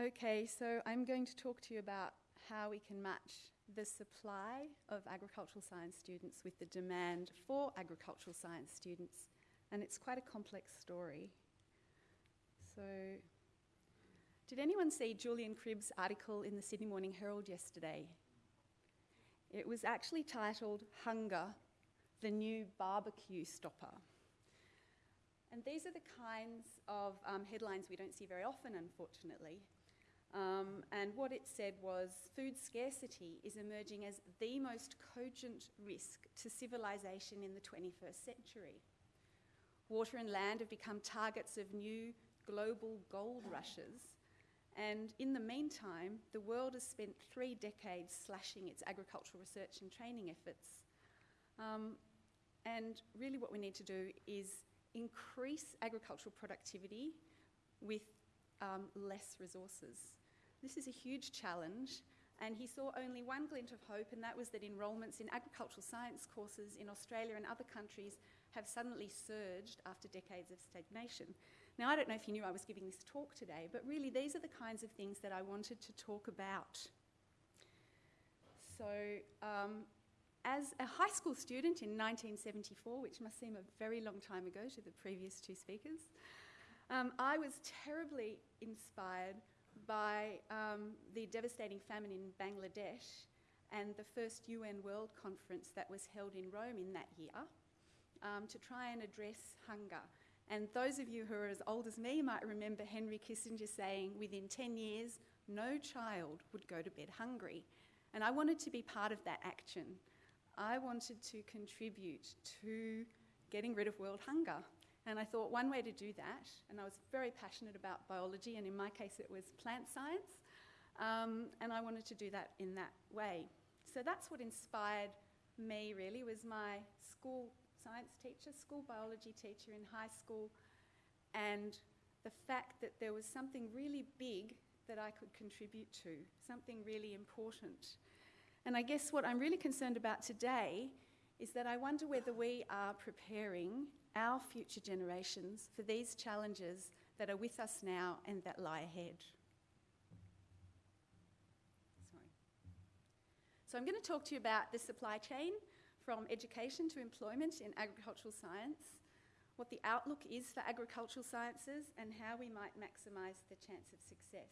Okay, so I'm going to talk to you about how we can match the supply of agricultural science students with the demand for agricultural science students, and it's quite a complex story. So, did anyone see Julian Cribb's article in the Sydney Morning Herald yesterday? It was actually titled Hunger, the New Barbecue Stopper. And these are the kinds of um, headlines we don't see very often, unfortunately. Um, and what it said was food scarcity is emerging as the most cogent risk to civilization in the 21st century. Water and land have become targets of new global gold rushes. And in the meantime, the world has spent three decades slashing its agricultural research and training efforts. Um, and really, what we need to do is increase agricultural productivity with um, less resources. This is a huge challenge, and he saw only one glint of hope, and that was that enrolments in agricultural science courses in Australia and other countries have suddenly surged after decades of stagnation. Now, I don't know if you knew I was giving this talk today, but really, these are the kinds of things that I wanted to talk about. So, um, as a high school student in 1974, which must seem a very long time ago to the previous two speakers, um, I was terribly inspired by um, the devastating famine in Bangladesh and the first UN World Conference that was held in Rome in that year um, to try and address hunger. And those of you who are as old as me might remember Henry Kissinger saying within 10 years, no child would go to bed hungry. And I wanted to be part of that action. I wanted to contribute to getting rid of world hunger. And I thought one way to do that, and I was very passionate about biology, and in my case it was plant science, um, and I wanted to do that in that way. So that's what inspired me really was my school science teacher, school biology teacher in high school, and the fact that there was something really big that I could contribute to, something really important. And I guess what I'm really concerned about today is that I wonder whether we are preparing our future generations for these challenges that are with us now and that lie ahead. Sorry. So, I'm going to talk to you about the supply chain from education to employment in agricultural science, what the outlook is for agricultural sciences, and how we might maximise the chance of success.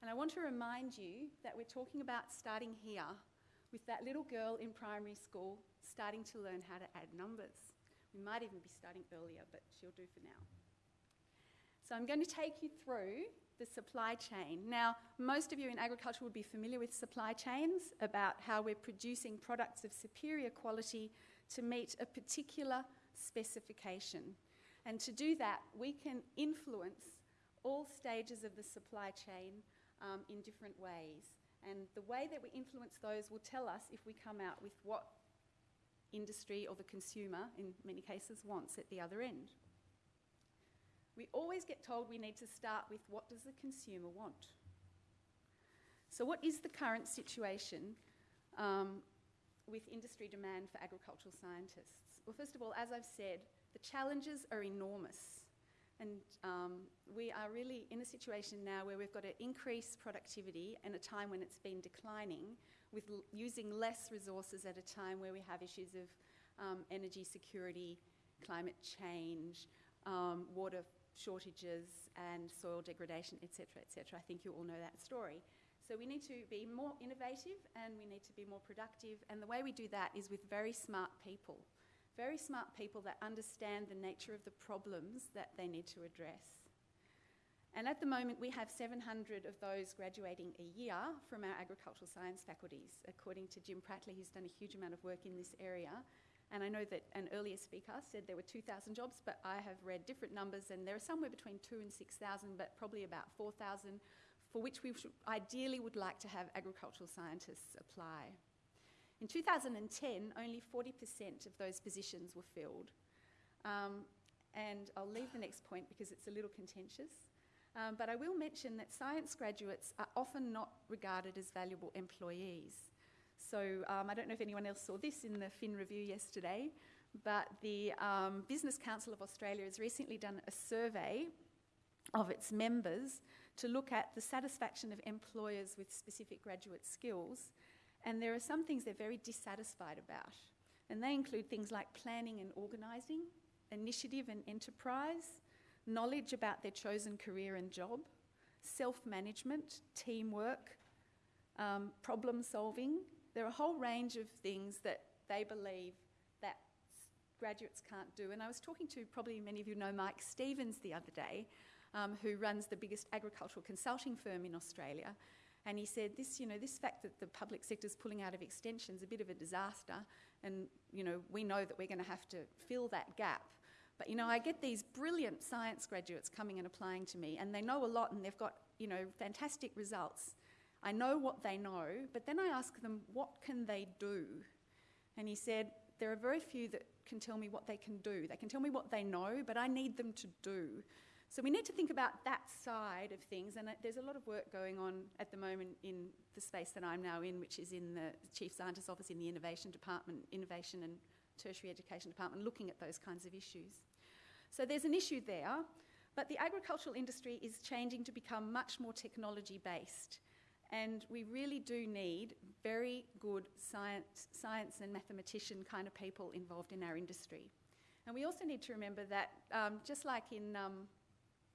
And I want to remind you that we're talking about starting here with that little girl in primary school starting to learn how to add numbers. We might even be starting earlier, but she'll do for now. So I'm going to take you through the supply chain. Now, most of you in agriculture would be familiar with supply chains about how we're producing products of superior quality to meet a particular specification. And to do that, we can influence all stages of the supply chain um, in different ways. And the way that we influence those will tell us if we come out with what industry or the consumer, in many cases, wants at the other end. We always get told we need to start with what does the consumer want? So, what is the current situation um, with industry demand for agricultural scientists? Well, first of all, as I've said, the challenges are enormous. And um, we are really in a situation now where we've got to increase productivity in a time when it's been declining, with using less resources at a time where we have issues of um, energy security, climate change, um, water shortages, and soil degradation, etc., etc. I think you all know that story. So we need to be more innovative and we need to be more productive, and the way we do that is with very smart people very smart people that understand the nature of the problems that they need to address. And at the moment, we have 700 of those graduating a year from our agricultural science faculties, according to Jim Pratley, who's done a huge amount of work in this area. And I know that an earlier speaker said there were 2,000 jobs, but I have read different numbers, and there are somewhere between 2 and 6,000, but probably about 4,000, for which we should, ideally would like to have agricultural scientists apply. In 2010, only 40% of those positions were filled. Um, and I'll leave the next point because it's a little contentious. Um, but I will mention that science graduates are often not regarded as valuable employees. So um, I don't know if anyone else saw this in the Fin Review yesterday, but the um, Business Council of Australia has recently done a survey of its members to look at the satisfaction of employers with specific graduate skills. And there are some things they're very dissatisfied about. And they include things like planning and organising, initiative and enterprise, knowledge about their chosen career and job, self management, teamwork, um, problem solving. There are a whole range of things that they believe that graduates can't do. And I was talking to probably many of you know Mike Stephens the other day, um, who runs the biggest agricultural consulting firm in Australia. And he said, this, you know, this fact that the public sector is pulling out of extension is a bit of a disaster. And, you know, we know that we're going to have to fill that gap. But, you know, I get these brilliant science graduates coming and applying to me, and they know a lot and they've got, you know, fantastic results. I know what they know, but then I ask them, what can they do? And he said, there are very few that can tell me what they can do. They can tell me what they know, but I need them to do. So we need to think about that side of things, and uh, there's a lot of work going on at the moment in the space that I'm now in, which is in the Chief Scientist's Office in the Innovation Department, Innovation and Tertiary Education Department, looking at those kinds of issues. So there's an issue there, but the agricultural industry is changing to become much more technology based. And we really do need very good science, science and mathematician kind of people involved in our industry. And we also need to remember that, um, just like in um,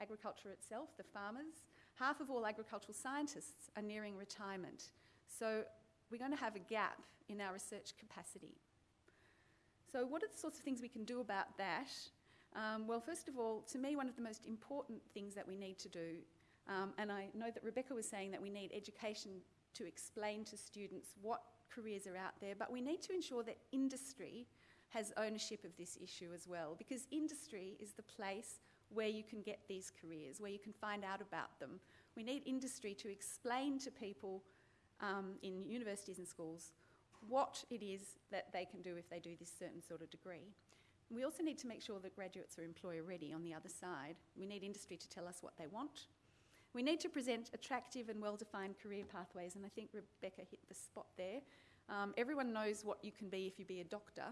agriculture itself, the farmers, half of all agricultural scientists are nearing retirement. So we're going to have a gap in our research capacity. So, what are the sorts of things we can do about that? Um, well, first of all, to me, one of the most important things that we need to do, um, and I know that Rebecca was saying that we need education to explain to students what careers are out there, but we need to ensure that industry has ownership of this issue as well, because industry is the place where you can get these careers, where you can find out about them. We need industry to explain to people um, in universities and schools what it is that they can do if they do this certain sort of degree. We also need to make sure that graduates are employer ready on the other side. We need industry to tell us what they want. We need to present attractive and well defined career pathways, and I think Rebecca hit the spot there. Um, everyone knows what you can be if you be a doctor,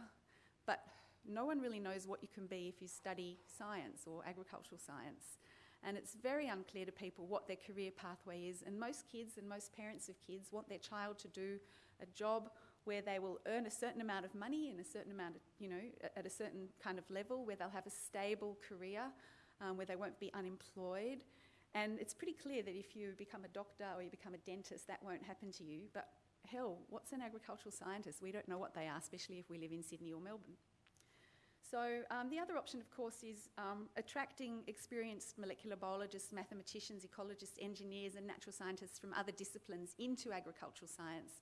but no one really knows what you can be if you study science or agricultural science. And it's very unclear to people what their career pathway is. And most kids and most parents of kids want their child to do a job where they will earn a certain amount of money in a certain amount of, you know, at a certain kind of level, where they'll have a stable career, um, where they won't be unemployed. And it's pretty clear that if you become a doctor or you become a dentist, that won't happen to you. But hell, what's an agricultural scientist? We don't know what they are, especially if we live in Sydney or Melbourne. So um, the other option, of course, is um, attracting experienced molecular biologists, mathematicians, ecologists, engineers and natural scientists from other disciplines into agricultural science.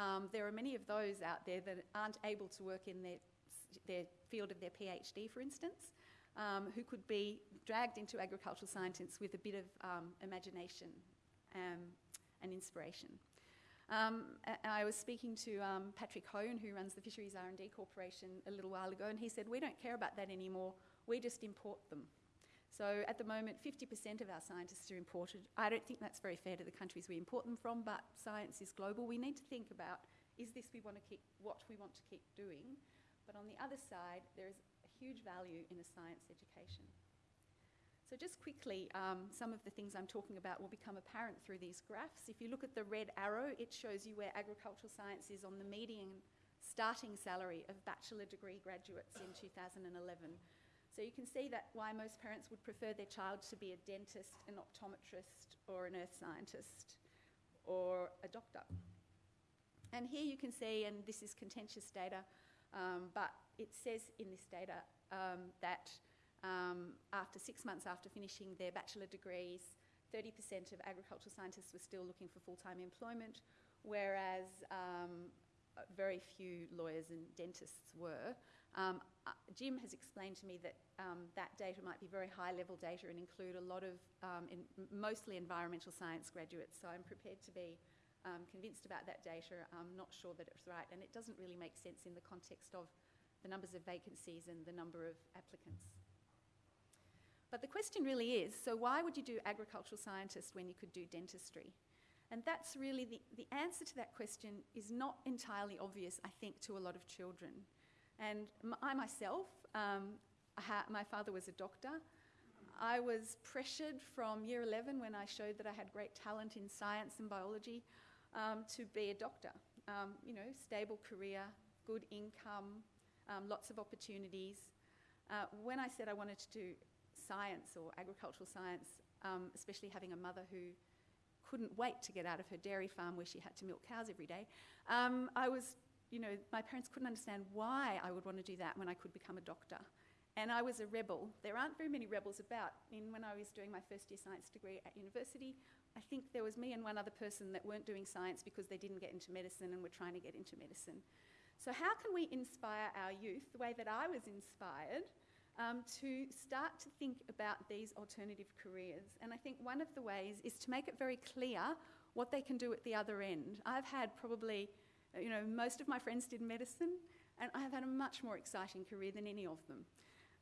Um, there are many of those out there that aren't able to work in their, their field of their PhD, for instance, um, who could be dragged into agricultural science with a bit of um, imagination um, and inspiration. Um, I was speaking to um, Patrick Hone, who runs the Fisheries R&D Corporation, a little while ago, and he said, we don't care about that anymore, we just import them. So at the moment, 50% of our scientists are imported. I don't think that's very fair to the countries we import them from, but science is global. We need to think about, is this we want to keep, what we want to keep doing? But on the other side, there is a huge value in a science education. So just quickly, um, some of the things I'm talking about will become apparent through these graphs. If you look at the red arrow, it shows you where agricultural science is on the median starting salary of bachelor degree graduates in 2011. So you can see that why most parents would prefer their child to be a dentist, an optometrist, or an earth scientist, or a doctor. And here you can see, and this is contentious data, um, but it says in this data um, that um, after six months after finishing their bachelor degrees, 30% of agricultural scientists were still looking for full-time employment, whereas um, very few lawyers and dentists were. Um, uh, Jim has explained to me that um, that data might be very high-level data and include a lot of um, in, mostly environmental science graduates. So I'm prepared to be um, convinced about that data. I'm not sure that it's right, and it doesn't really make sense in the context of the numbers of vacancies and the number of applicants. But the question really is so, why would you do agricultural scientist when you could do dentistry? And that's really the, the answer to that question is not entirely obvious, I think, to a lot of children. And I myself, um, my father was a doctor. I was pressured from year 11 when I showed that I had great talent in science and biology um, to be a doctor. Um, you know, stable career, good income, um, lots of opportunities. Uh, when I said I wanted to do science or agricultural science, um, especially having a mother who couldn't wait to get out of her dairy farm where she had to milk cows every day, um, I was, you know, my parents couldn't understand why I would want to do that when I could become a doctor. And I was a rebel. There aren't very many rebels about. In when I was doing my first year science degree at university, I think there was me and one other person that weren't doing science because they didn't get into medicine and were trying to get into medicine. So, how can we inspire our youth the way that I was inspired um, to start to think about these alternative careers? And I think one of the ways is to make it very clear what they can do at the other end. I've had probably, you know, most of my friends did medicine, and I have had a much more exciting career than any of them.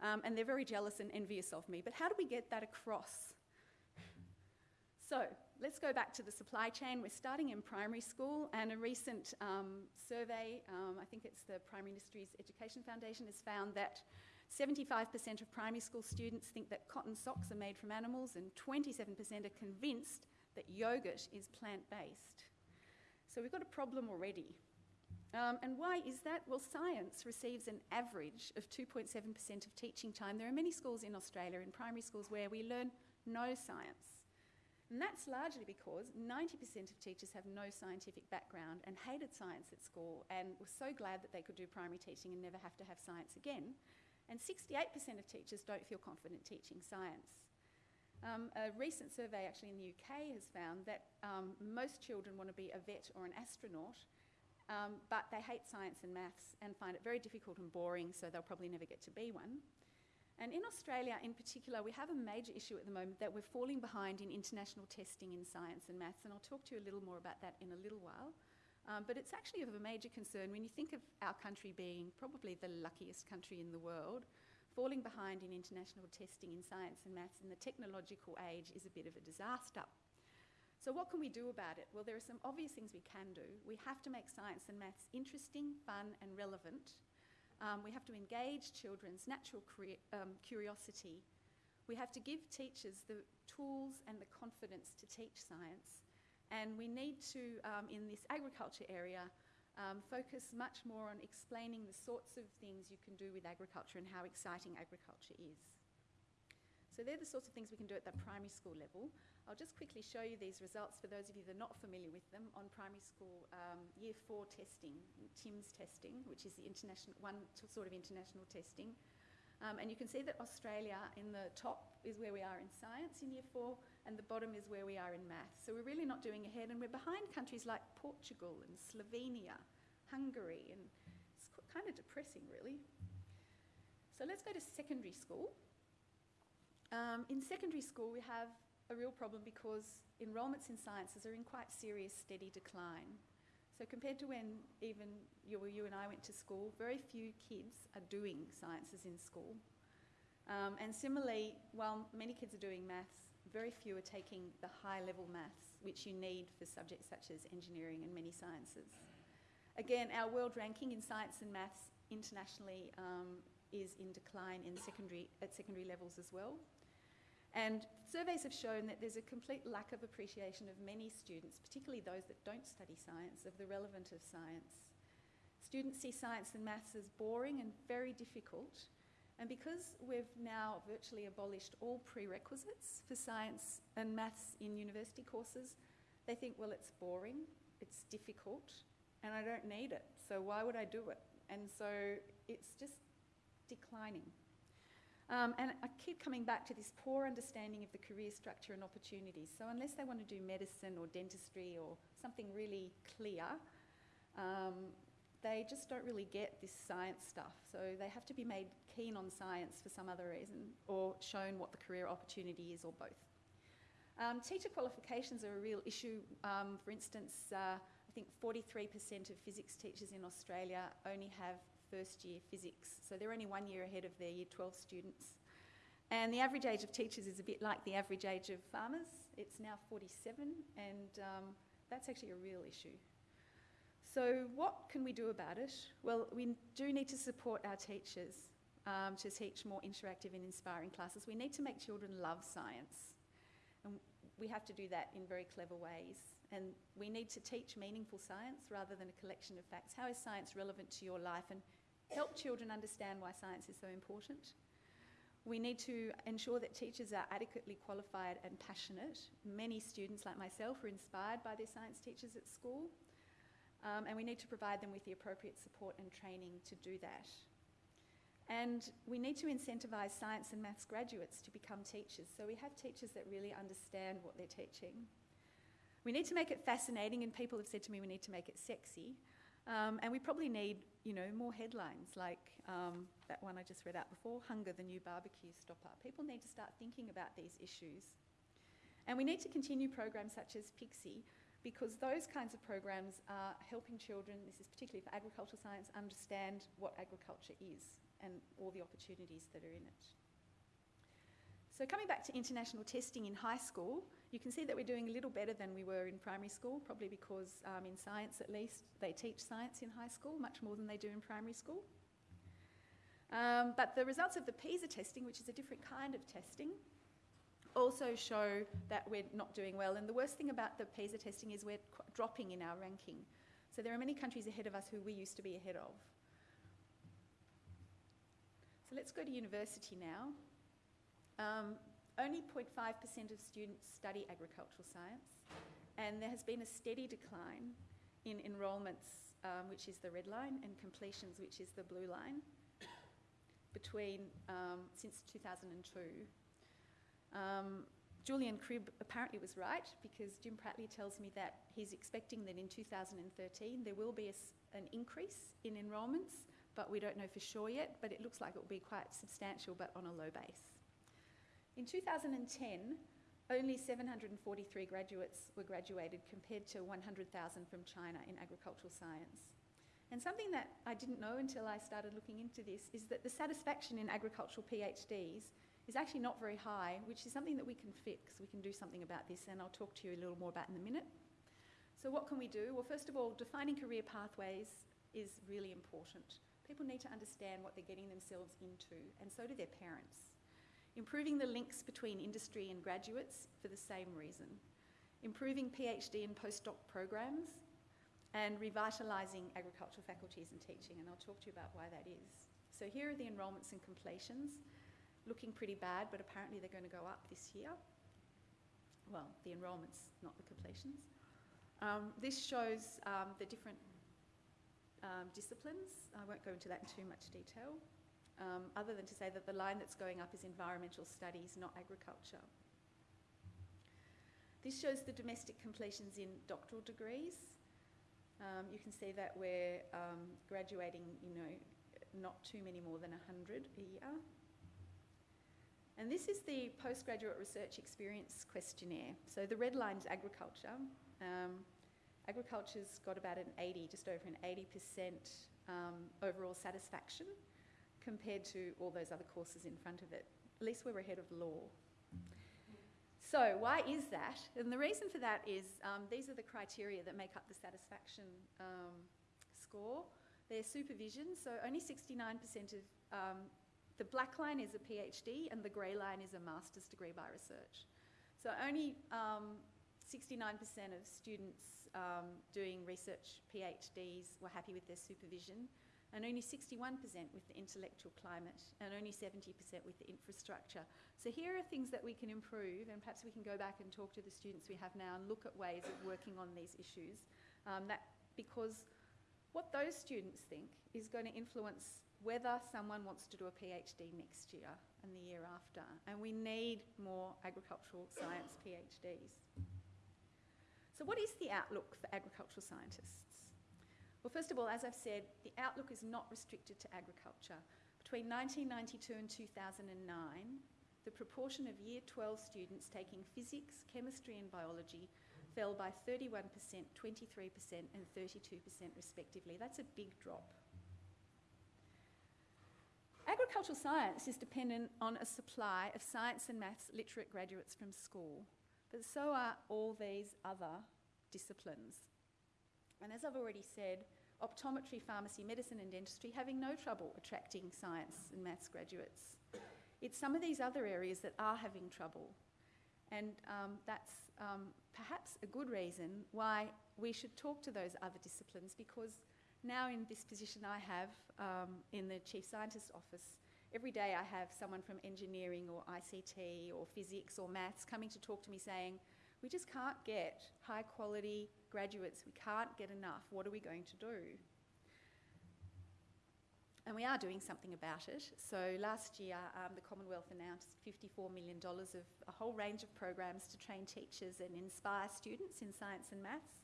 Um, and they're very jealous and envious of me. But how do we get that across? So let's go back to the supply chain. We're starting in primary school, and a recent um, survey, um, I think it's the Primary Industries Education Foundation, has found that 75% of primary school students think that cotton socks are made from animals, and 27% are convinced that yogurt is plant based. So we've got a problem already. Um, and why is that? Well, science receives an average of 2.7% of teaching time. There are many schools in Australia, in primary schools, where we learn no science. And that's largely because 90% of teachers have no scientific background and hated science at school and were so glad that they could do primary teaching and never have to have science again. And 68% of teachers don't feel confident teaching science. Um, a recent survey actually in the UK has found that um, most children want to be a vet or an astronaut, um, but they hate science and maths and find it very difficult and boring, so they'll probably never get to be one. And in Australia, in particular, we have a major issue at the moment that we're falling behind in international testing in science and maths, and I'll talk to you a little more about that in a little while. Um, but it's actually of a major concern when you think of our country being probably the luckiest country in the world. Falling behind in international testing in science and maths in the technological age is a bit of a disaster. So, what can we do about it? Well, there are some obvious things we can do. We have to make science and maths interesting, fun, and relevant. Um, we have to engage children's natural um, curiosity. We have to give teachers the tools and the confidence to teach science. And we need to, um, in this agriculture area, um, focus much more on explaining the sorts of things you can do with agriculture and how exciting agriculture is. So they're the sorts of things we can do at the primary school level. I'll just quickly show you these results for those of you that are not familiar with them on primary school um, year four testing, TIMSS testing, which is the international one sort of international testing. Um, and you can see that Australia in the top is where we are in science in year four, and the bottom is where we are in maths. So we're really not doing ahead, and we're behind countries like Portugal and Slovenia, Hungary, and it's kind of depressing, really. So let's go to secondary school. Um, in secondary school, we have a real problem because enrolments in sciences are in quite serious, steady decline. So compared to when even you, you and I went to school, very few kids are doing sciences in school. Um, and similarly, while many kids are doing maths, very few are taking the high level maths, which you need for subjects such as engineering and many sciences. Again, our world ranking in science and maths internationally um, is in decline in secondary, at secondary levels as well. And surveys have shown that there's a complete lack of appreciation of many students, particularly those that don't study science, of the relevance of science. Students see science and maths as boring and very difficult. And because we've now virtually abolished all prerequisites for science and maths in university courses, they think, well, it's boring, it's difficult, and I don't need it. So why would I do it? And so it's just declining. Um, and I keep coming back to this poor understanding of the career structure and opportunities. So, unless they want to do medicine or dentistry or something really clear, um, they just don't really get this science stuff. So, they have to be made keen on science for some other reason or shown what the career opportunity is or both. Um, teacher qualifications are a real issue. Um, for instance, uh, I think 43% of physics teachers in Australia only have first year physics. So they're only one year ahead of their year 12 students. And the average age of teachers is a bit like the average age of farmers. It's now 47, and um, that's actually a real issue. So, what can we do about it? Well, we do need to support our teachers. um, to teach more interactive and inspiring classes. We need to make children love science. And we have to do that in very clever ways. And we need to teach meaningful science rather than a collection of facts. How is science relevant to your life? And help children understand why science is so important. We need to ensure that teachers are adequately qualified and passionate. Many students, like myself, are inspired by their science teachers at school. Um, and we need to provide them with the appropriate support and training to do that. And we need to incentivise science and maths graduates to become teachers. So we have teachers that really understand what they're teaching. We need to make it fascinating, and people have said to me we need to make it sexy. Um, and we probably need, you know, more headlines like um, that one I just read out before, Hunger, the new barbecue stopper. People need to start thinking about these issues. And we need to continue programs such as PICSE because those kinds of programs are helping children, this is particularly for agricultural science, understand what agriculture is and all the opportunities that are in it. So coming back to international testing in high school, you can see that we're doing a little better than we were in primary school, probably because um, in science at least, they teach science in high school much more than they do in primary school. Um, but the results of the PISA testing, which is a different kind of testing, also show that we're not doing well. And the worst thing about the PISA testing is we're dropping in our ranking. So there are many countries ahead of us who we used to be ahead of. So let's go to university now. Um, only 0.5% of students study agricultural science, and there has been a steady decline in enrolments, um, which is the red line, and completions, which is the blue line, between um, since 2002. Um, Julian Cribb apparently was right because Jim Pratley tells me that he's expecting that in 2013 there will be a, an increase in enrolments, but we don't know for sure yet, but it looks like it will be quite substantial but on a low base. In 2010, only 743 graduates were graduated compared to 100,000 from China in agricultural science. And something that I didn't know until I started looking into this is that the satisfaction in agricultural PhDs is actually not very high, which is something that we can fix. We can do something about this, and I'll talk to you a little more about in a minute. So what can we do? Well, first of all, defining career pathways is really important. People need to understand what they're getting themselves into, and so do their parents improving the links between industry and graduates for the same reason, improving PhD and postdoc programs, and revitalising agricultural faculties and teaching, and I'll talk to you about why that is. So here are the enrolments and completions, looking pretty bad, but apparently they're going to go up this year. Well, the enrolments, not the completions. Um, this shows um, the different um, disciplines. I won't go into that in too much detail um, other than to say that the line that's going up is environmental studies, not agriculture. This shows the domestic completions in doctoral degrees. Um, you can see that we're um, graduating, you know, not too many more than 100 a year. And this is the postgraduate research experience questionnaire. So the red line is agriculture. Um, agriculture's got about an 80, just over an 80% um, overall satisfaction compared to all those other courses in front of it. At least we're ahead of law. So, why is that? And the reason for that is um, these are the criteria that make up the satisfaction um, score. They're supervision, so only 69% of um, the black line is a PhD and the grey line is a master's degree by research. So, only 69% um, of students um, doing research PhDs were happy with their supervision and only 61% with the intellectual climate, and only 70% with the infrastructure. So here are things that we can improve, and perhaps we can go back and talk to the students we have now and look at ways of working on these issues. Um, that because what those students think is going to influence whether someone wants to do a PhD next year and the year after. And we need more agricultural science PhDs. So what is the outlook for agricultural scientists? Well, first of all, as I've said, the outlook is not restricted to agriculture. Between 1992 and 2009, the proportion of Year 12 students taking physics, chemistry and biology fell by 31%, 23% and 32% respectively. That's a big drop. Agricultural science is dependent on a supply of science and maths literate graduates from school, but so are all these other disciplines. And as I've already said, optometry, pharmacy, medicine, and dentistry having no trouble attracting science and maths graduates. It's some of these other areas that are having trouble. And um, that's um, perhaps a good reason why we should talk to those other disciplines because now in this position I have um, in the Chief Scientist Office, every day I have someone from engineering or ICT or physics or maths coming to talk to me saying, we just can't get high quality graduates, we can't get enough, what are we going to do? And we are doing something about it. So last year, um, the Commonwealth announced $54 million of a whole range of programs to train teachers and inspire students in science and maths.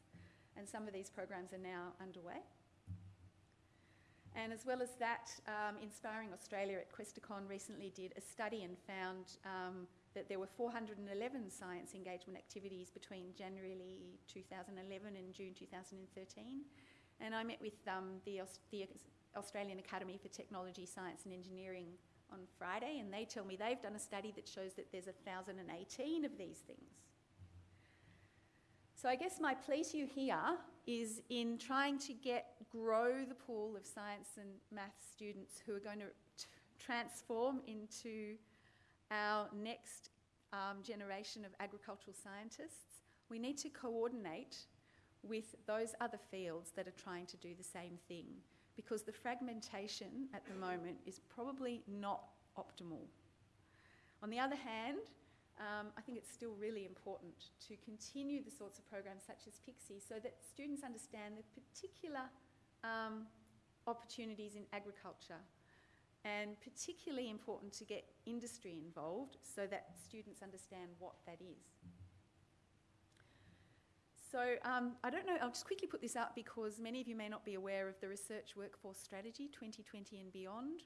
And some of these programs are now underway. And as well as that, um, Inspiring Australia at Questacon recently did a study and found um, that there were 411 science engagement activities between January 2011 and June 2013. And I met with um, the, the Australian Academy for Technology, Science and Engineering on Friday, and they tell me they've done a study that shows that there's 1,018 of these things. So I guess my plea to you here is in trying to get grow the pool of science and math students who are going to transform into our next um, generation of agricultural scientists, we need to coordinate with those other fields that are trying to do the same thing because the fragmentation at the moment is probably not optimal. On the other hand, um, I think it's still really important to continue the sorts of programs such as PICSE so that students understand the particular um, opportunities in agriculture and particularly important to get industry involved so that students understand what that is. So um, I don't know, I'll just quickly put this up because many of you may not be aware of the Research Workforce Strategy 2020 and Beyond,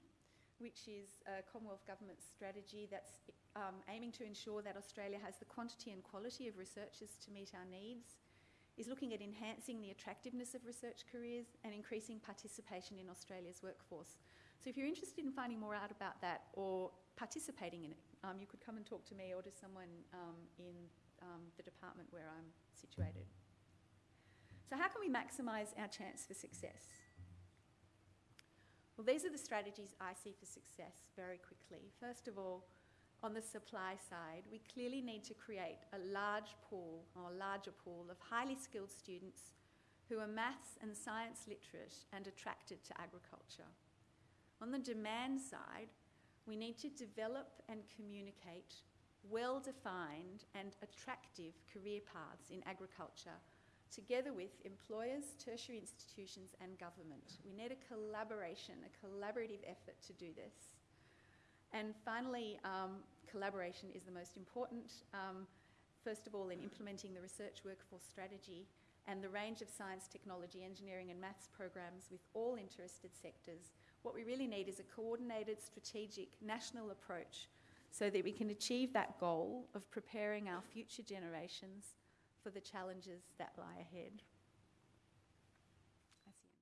which is a Commonwealth Government strategy that's um, aiming to ensure that Australia has the quantity and quality of researchers to meet our needs, is looking at enhancing the attractiveness of research careers and increasing participation in Australia's workforce. So if you're interested in finding more out about that or participating in it, um, you could come and talk to me or to someone um, in um, the department where I'm situated. So how can we maximise our chance for success? Well, these are the strategies I see for success very quickly. First of all, on the supply side, we clearly need to create a large pool or a larger pool of highly skilled students who are maths and science literate and attracted to agriculture. On the demand side, we need to develop and communicate well-defined and attractive career paths in agriculture together with employers, tertiary institutions and government. We need a collaboration, a collaborative effort to do this. And finally, um, collaboration is the most important. Um, first of all, in implementing the research workforce strategy and the range of science, technology, engineering and maths programs with all interested sectors, what we really need is a coordinated, strategic, national approach so that we can achieve that goal of preparing our future generations for the challenges that lie ahead.